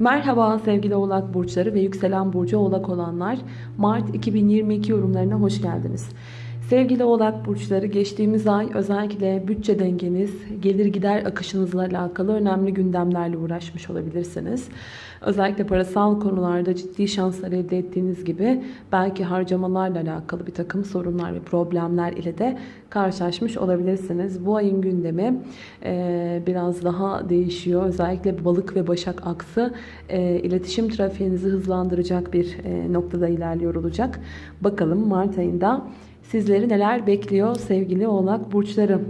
Merhaba sevgili oğlak burçları ve yükselen burcu oğlak olanlar. Mart 2022 yorumlarına hoş geldiniz. Sevgili oğlak burçları geçtiğimiz ay özellikle bütçe dengeniz, gelir gider akışınızla alakalı önemli gündemlerle uğraşmış olabilirsiniz. Özellikle parasal konularda ciddi şanslar elde ettiğiniz gibi belki harcamalarla alakalı bir takım sorunlar ve problemler ile de karşılaşmış olabilirsiniz. Bu ayın gündemi e, biraz daha değişiyor. Özellikle balık ve başak aksı e, iletişim trafiğinizi hızlandıracak bir e, noktada ilerliyor olacak. Bakalım Mart ayında sizleri neler bekliyor sevgili oğlak burçları.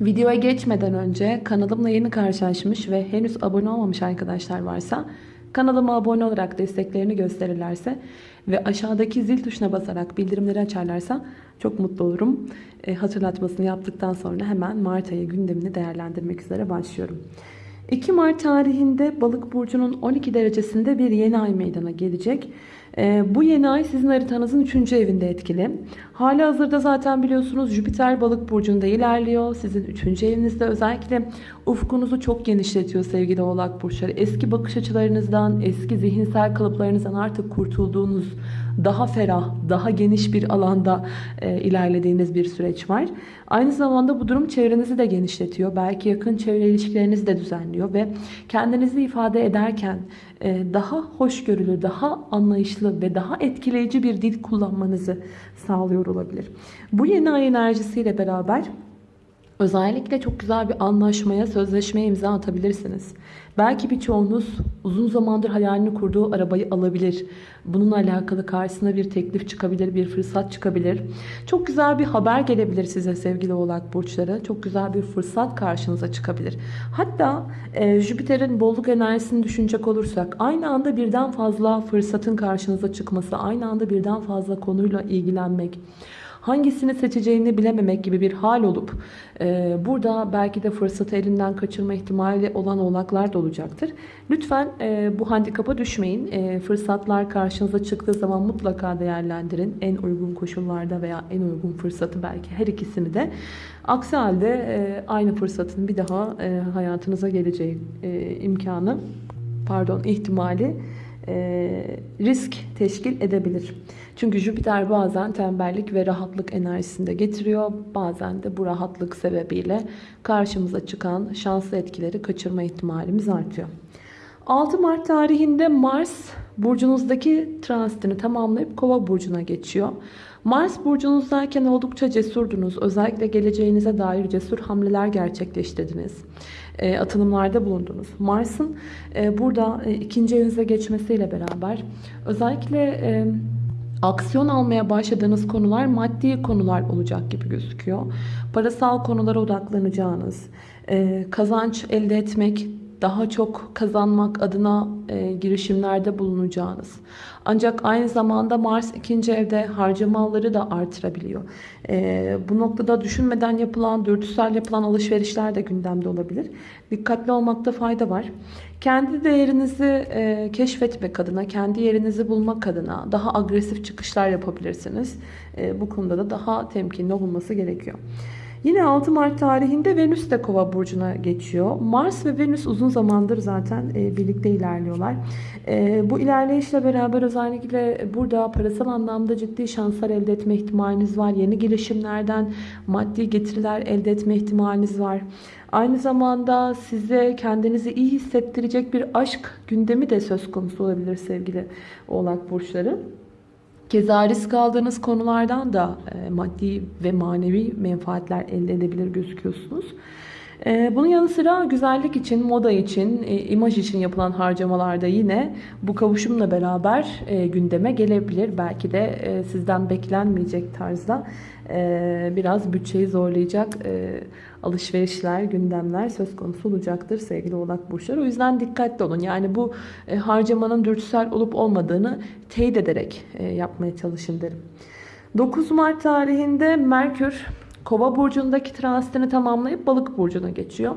Videoya geçmeden önce kanalımla yeni karşılaşmış ve henüz abone olmamış arkadaşlar varsa kanalıma abone olarak desteklerini gösterirlerse ve aşağıdaki zil tuşuna basarak bildirimleri açarlarsa çok mutlu olurum. E, hatırlatmasını yaptıktan sonra hemen Mart ayı gündemini değerlendirmek üzere başlıyorum. 2 Mart tarihinde Balık burcunun 12 derecesinde bir yeni ay meydana gelecek. Ee, bu yeni ay sizin haritanızın 3. evinde etkili. Hali hazırda zaten biliyorsunuz Jüpiter balık burcunda ilerliyor. Sizin 3. evinizde özellikle ufkunuzu çok genişletiyor sevgili oğlak burçları. Eski bakış açılarınızdan, eski zihinsel kalıplarınızdan artık kurtulduğunuz, daha ferah, daha geniş bir alanda e, ilerlediğiniz bir süreç var. Aynı zamanda bu durum çevrenizi de genişletiyor. Belki yakın çevre ilişkilerinizi de düzenliyor ve kendinizi ifade ederken e, daha hoşgörülü, daha anlayışlı ve daha etkileyici bir dil kullanmanızı sağlıyor olabilir. Bu yeni ay enerjisiyle beraber Özellikle çok güzel bir anlaşmaya, sözleşmeye imza atabilirsiniz. Belki birçoğunuz uzun zamandır hayalini kurduğu arabayı alabilir. Bununla alakalı karşısına bir teklif çıkabilir, bir fırsat çıkabilir. Çok güzel bir haber gelebilir size sevgili oğlak burçları. Çok güzel bir fırsat karşınıza çıkabilir. Hatta e, Jüpiter'in bolluk enerjisini düşünecek olursak aynı anda birden fazla fırsatın karşınıza çıkması, aynı anda birden fazla konuyla ilgilenmek, hangisini seçeceğini bilememek gibi bir hal olup e, burada belki de fırsatı elinden kaçırma ihtimali olan oğlaklar da olacaktır. Lütfen e, bu handikapa düşmeyin. E, fırsatlar karşınıza çıktığı zaman mutlaka değerlendirin. En uygun koşullarda veya en uygun fırsatı belki her ikisini de. Aksi halde e, aynı fırsatın bir daha e, hayatınıza geleceği e, imkanı pardon ihtimali risk teşkil edebilir. Çünkü Jüpiter bazen tembellik ve rahatlık enerjisinde getiriyor. Bazen de bu rahatlık sebebiyle karşımıza çıkan şanslı etkileri kaçırma ihtimalimiz artıyor. 6 Mart tarihinde Mars burcunuzdaki transitini tamamlayıp Kova burcuna geçiyor. Mars burcunuzdayken oldukça cesurdunuz. Özellikle geleceğinize dair cesur hamleler gerçekleştirdiniz. E, atılımlarda bulundunuz. Mars'ın e, burada e, ikinci evinize geçmesiyle beraber özellikle e, aksiyon almaya başladığınız konular maddi konular olacak gibi gözüküyor. Parasal konulara odaklanacağınız, e, kazanç elde etmek, daha çok kazanmak adına e, girişimlerde bulunacağınız. Ancak aynı zamanda Mars ikinci evde harcamaları da artırabiliyor. E, bu noktada düşünmeden yapılan, dürtüsel yapılan alışverişler de gündemde olabilir. Dikkatli olmakta fayda var. Kendi değerinizi e, keşfetmek adına, kendi yerinizi bulmak adına daha agresif çıkışlar yapabilirsiniz. E, bu konuda da daha temkinli olunması gerekiyor. Yine 6 Mart tarihinde Venüs de Kova burcuna geçiyor. Mars ve Venüs uzun zamandır zaten e, birlikte ilerliyorlar. E, bu ilerleyişle beraber özellikle burada parasal anlamda ciddi şanslar elde etme ihtimaliniz var. Yeni girişimlerden maddi getiriler elde etme ihtimaliniz var. Aynı zamanda size kendinizi iyi hissettirecek bir aşk gündemi de söz konusu olabilir sevgili oğlak burçları. Keza risk aldığınız konulardan da e, maddi ve manevi menfaatler elde edebilir gözüküyorsunuz. E, bunun yanı sıra güzellik için, moda için, e, imaj için yapılan harcamalarda yine bu kavuşumla beraber gündeme gelebilir. Belki de sizden beklenmeyecek tarzda biraz bütçeyi zorlayacak alışverişler, gündemler söz konusu olacaktır sevgili oğlak burçları. O yüzden dikkatli olun. Yani bu e, harcamanın dürtüsel olup olmadığını teyit ederek e, yapmaya çalışın derim. 9 Mart tarihinde Merkür Kova burcundaki transitini tamamlayıp balık burcuna geçiyor.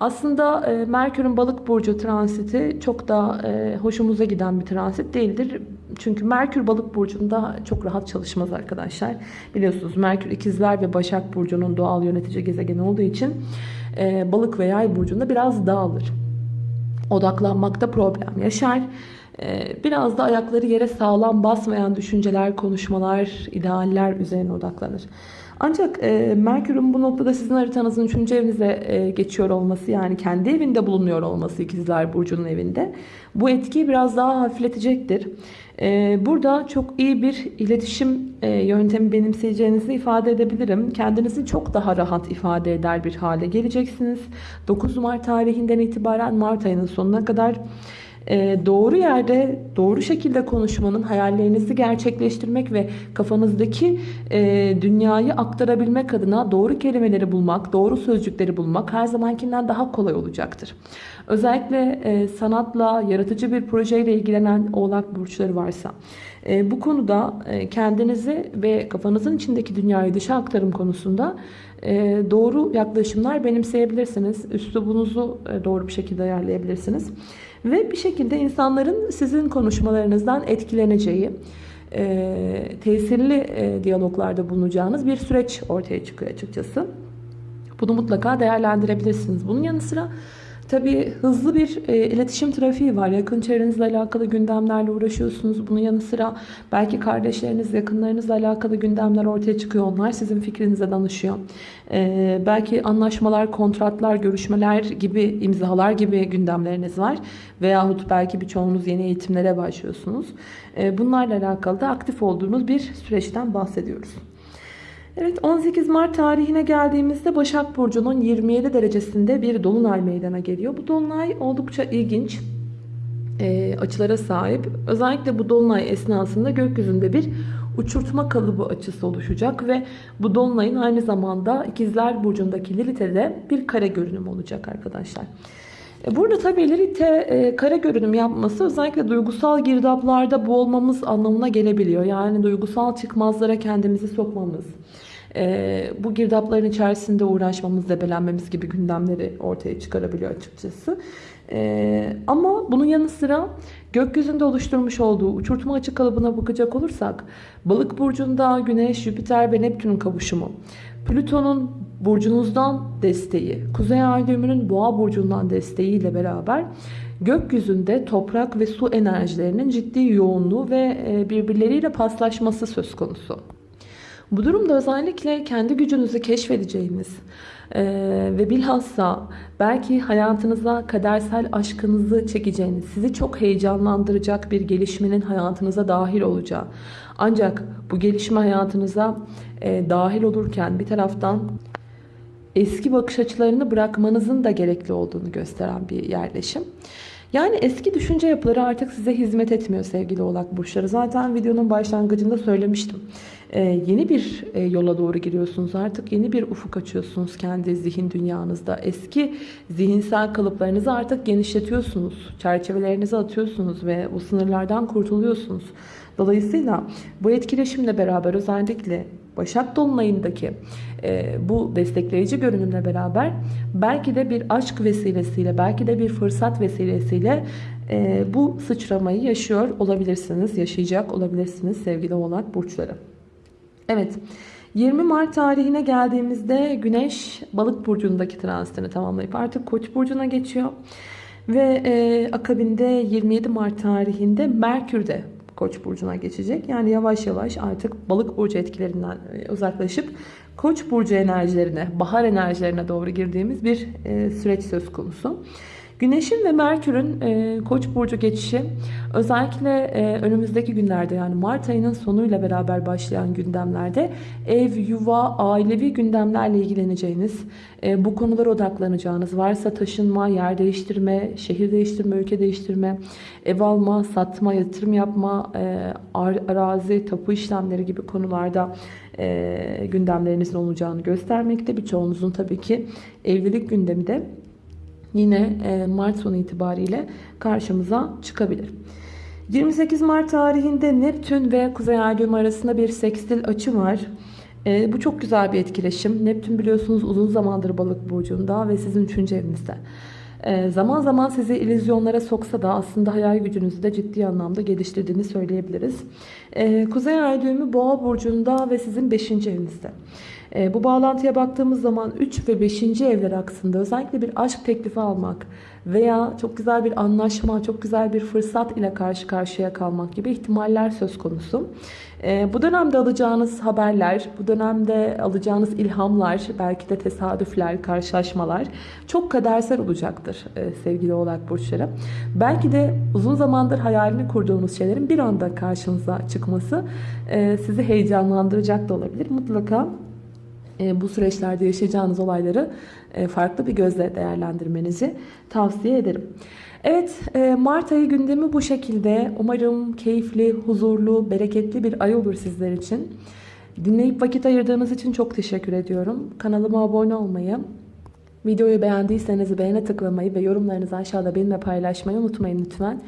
Aslında e, Merkür'ün balık burcu transiti çok da e, hoşumuza giden bir transit değildir. Çünkü Merkür balık burcunda çok rahat çalışmaz arkadaşlar. Biliyorsunuz Merkür ikizler ve Başak burcunun doğal yönetici gezegeni olduğu için e, balık ve yay burcunda biraz dağılır. odaklanmakta problem yaşar. Ee, Biraz da ayakları yere sağlam basmayan düşünceler, konuşmalar, idealler üzerine odaklanır. Ancak e, Merkür'ün bu noktada sizin haritanızın 3. evinize e, geçiyor olması yani kendi evinde bulunuyor olması ikizler Burcu'nun evinde bu etkiyi biraz daha hafifletecektir. E, burada çok iyi bir iletişim e, yöntemi benimseyeceğinizi ifade edebilirim. Kendinizi çok daha rahat ifade eder bir hale geleceksiniz. 9 Mart tarihinden itibaren Mart ayının sonuna kadar e, doğru yerde doğru şekilde konuşmanın hayallerinizi gerçekleştirmek ve kafanızdaki e, dünyayı aktarabilmek adına doğru kelimeleri bulmak, doğru sözcükleri bulmak her zamankinden daha kolay olacaktır. Özellikle e, sanatla, yaratıcı bir projeyle ilgilenen oğlak burçları varsa e, bu konuda e, kendinizi ve kafanızın içindeki dünyayı dışa aktarım konusunda doğru yaklaşımlar benimseyebilirsiniz. Üslubunuzu e, doğru bir şekilde ayarlayabilirsiniz. Ve bir şekilde insanların sizin konuşmalarınızdan etkileneceği, e, tesirli e, diyaloglarda bulunacağınız bir süreç ortaya çıkıyor açıkçası. Bunu mutlaka değerlendirebilirsiniz. Bunun yanı sıra tabii hızlı bir e, iletişim trafiği var. Yakın çevrenizle alakalı gündemlerle uğraşıyorsunuz. Bunun yanı sıra belki kardeşleriniz, yakınlarınızla alakalı gündemler ortaya çıkıyor. Onlar sizin fikrinize danışıyor. E, belki anlaşmalar, kontratlar, görüşmeler gibi, imzalar gibi gündemleriniz var. Veyahut belki birçoğunuz yeni eğitimlere başlıyorsunuz. E, bunlarla alakalı da aktif olduğunuz bir süreçten bahsediyoruz. Evet 18 Mart tarihine geldiğimizde Başak Burcu'nun 27 derecesinde bir dolunay meydana geliyor. Bu dolunay oldukça ilginç e, açılara sahip. Özellikle bu dolunay esnasında gökyüzünde bir uçurtma kalıbı açısı oluşacak ve bu dolunayın aynı zamanda İkizler Burcu'ndaki Lilith'e de bir kare görünüm olacak arkadaşlar. E, Burada tabii Lilith'e e, kare görünüm yapması özellikle duygusal girdaplarda boğulmamız anlamına gelebiliyor. Yani duygusal çıkmazlara kendimizi sokmamız, e, bu girdapların içerisinde uğraşmamız, debelenmemiz gibi gündemleri ortaya çıkarabiliyor açıkçası. E, ama bunun yanı sıra gökyüzünde oluşturmuş olduğu uçurtma açı kalıbına bakacak olursak Balık burcunda Güneş, Jüpiter ve Neptün'ün kavuşumu, Plüton'un burcunuzdan desteği, Kuzey Ay düğümünün Boğa burcundan desteğiyle beraber gökyüzünde toprak ve su enerjilerinin ciddi yoğunluğu ve e, birbirleriyle paslaşması söz konusu. Bu durumda özellikle kendi gücünüzü keşfedeceğiniz e, ve bilhassa belki hayatınıza kadersel aşkınızı çekeceğiniz, sizi çok heyecanlandıracak bir gelişmenin hayatınıza dahil olacağı. Ancak bu gelişme hayatınıza e, dahil olurken bir taraftan eski bakış açılarını bırakmanızın da gerekli olduğunu gösteren bir yerleşim. Yani eski düşünce yapıları artık size hizmet etmiyor sevgili oğlak burçları. Zaten videonun başlangıcında söylemiştim. Ee, yeni bir e, yola doğru giriyorsunuz artık. Yeni bir ufuk açıyorsunuz kendi zihin dünyanızda. Eski zihinsel kalıplarınızı artık genişletiyorsunuz. Çerçevelerinizi atıyorsunuz ve bu sınırlardan kurtuluyorsunuz. Dolayısıyla bu etkileşimle beraber özellikle Başak Dolunay'ındaki e, bu destekleyici görünümle beraber belki de bir aşk vesilesiyle, belki de bir fırsat vesilesiyle e, bu sıçramayı yaşıyor olabilirsiniz, yaşayacak olabilirsiniz sevgili oğlak burçları. Evet. 20 Mart tarihine geldiğimizde Güneş Balık burcundaki transitini tamamlayıp artık Koç burcuna geçiyor. Ve e, akabinde 27 Mart tarihinde Merkür de Koç burcuna geçecek. Yani yavaş yavaş artık Balık burcu etkilerinden e, uzaklaşıp Koç burcu enerjilerine, bahar enerjilerine doğru girdiğimiz bir e, süreç söz konusu. Güneşin ve Merkür'ün e, Koç burcu geçişi özellikle e, önümüzdeki günlerde yani Mart ayının sonuyla beraber başlayan gündemlerde ev, yuva, ailevi gündemlerle ilgileneceğiniz, e, bu konulara odaklanacağınız, varsa taşınma, yer değiştirme, şehir değiştirme, ülke değiştirme, ev alma, satma, yatırım yapma, e, arazi, tapu işlemleri gibi konularda e, gündemlerinizin olacağını göstermekte. Birçoğunuzun tabii ki evlilik gündemi de yine e, Mart sonu itibariyle karşımıza çıkabilir. 28 Mart tarihinde Neptün ve Kuzey Ay arasında bir sekstil açı var. E, bu çok güzel bir etkileşim. Neptün biliyorsunuz uzun zamandır balık burcunda ve sizin 3. evinizde. E, zaman zaman sizi illüzyonlara soksa da aslında hayal gücünüzü de ciddi anlamda geliştirdiğini söyleyebiliriz. E, Kuzey Ay boğa burcunda ve sizin 5. evinizde. E, bu bağlantıya baktığımız zaman 3 ve 5. evler aksında özellikle bir aşk teklifi almak veya çok güzel bir anlaşma, çok güzel bir fırsat ile karşı karşıya kalmak gibi ihtimaller söz konusu. E, bu dönemde alacağınız haberler, bu dönemde alacağınız ilhamlar, belki de tesadüfler, karşılaşmalar çok kadersel olacaktır e, sevgili oğlak burçları. Belki de uzun zamandır hayalini kurduğunuz şeylerin bir anda karşınıza çıkması e, sizi heyecanlandıracak da olabilir. Mutlaka bu süreçlerde yaşayacağınız olayları e, farklı bir gözle değerlendirmenizi tavsiye ederim. Evet, e, Mart ayı gündemi bu şekilde. Umarım keyifli, huzurlu, bereketli bir ay olur sizler için. Dinleyip vakit ayırdığınız için çok teşekkür ediyorum. Kanalıma abone olmayı, videoyu beğendiyseniz beğene tıklamayı ve yorumlarınızı aşağıda benimle paylaşmayı unutmayın lütfen.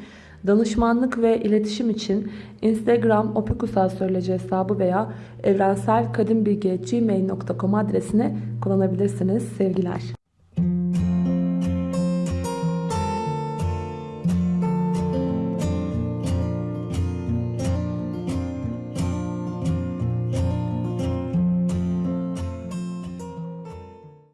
Danışmanlık ve iletişim için Instagram opikusastroloji hesabı veya evrenselkadimbilgi.gmail.com adresine kullanabilirsiniz. Sevgiler.